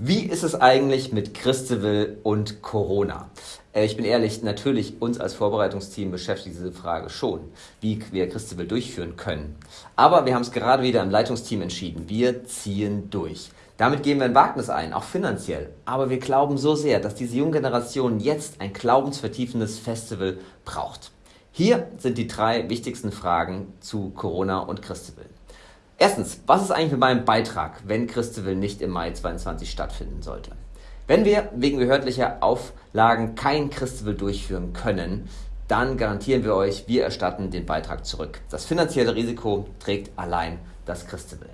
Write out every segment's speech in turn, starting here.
Wie ist es eigentlich mit Christeville und Corona? Äh, ich bin ehrlich, natürlich uns als Vorbereitungsteam beschäftigt diese Frage schon, wie wir Christeville durchführen können. Aber wir haben es gerade wieder im Leitungsteam entschieden. Wir ziehen durch. Damit gehen wir ein Wagnis ein, auch finanziell. Aber wir glauben so sehr, dass diese junge Generation jetzt ein glaubensvertiefendes Festival braucht. Hier sind die drei wichtigsten Fragen zu Corona und Christeville. Erstens, was ist eigentlich mit meinem Beitrag, wenn Christeville nicht im Mai 2022 stattfinden sollte? Wenn wir wegen behördlicher Auflagen kein Christeville durchführen können, dann garantieren wir euch, wir erstatten den Beitrag zurück. Das finanzielle Risiko trägt allein das Christeville.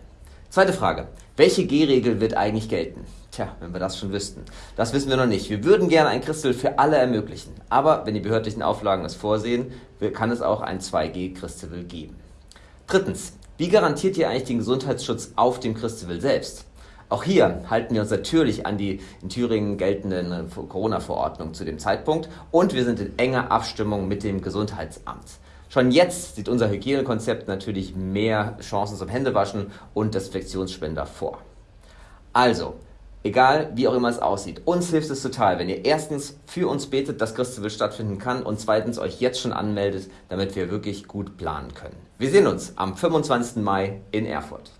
Zweite Frage. Welche G-Regel wird eigentlich gelten? Tja, wenn wir das schon wüssten. Das wissen wir noch nicht. Wir würden gerne ein Christel für alle ermöglichen. Aber wenn die behördlichen Auflagen es vorsehen, kann es auch ein 2G-Christel geben. Drittens. Wie garantiert ihr eigentlich den Gesundheitsschutz auf dem Christewill selbst? Auch hier halten wir uns natürlich an die in Thüringen geltenden Corona-Verordnung zu dem Zeitpunkt und wir sind in enger Abstimmung mit dem Gesundheitsamt. Schon jetzt sieht unser Hygienekonzept natürlich mehr Chancen zum Händewaschen und Desinfektionsspender vor. Also, Egal, wie auch immer es aussieht. Uns hilft es total, wenn ihr erstens für uns betet, dass Christeville stattfinden kann und zweitens euch jetzt schon anmeldet, damit wir wirklich gut planen können. Wir sehen uns am 25. Mai in Erfurt.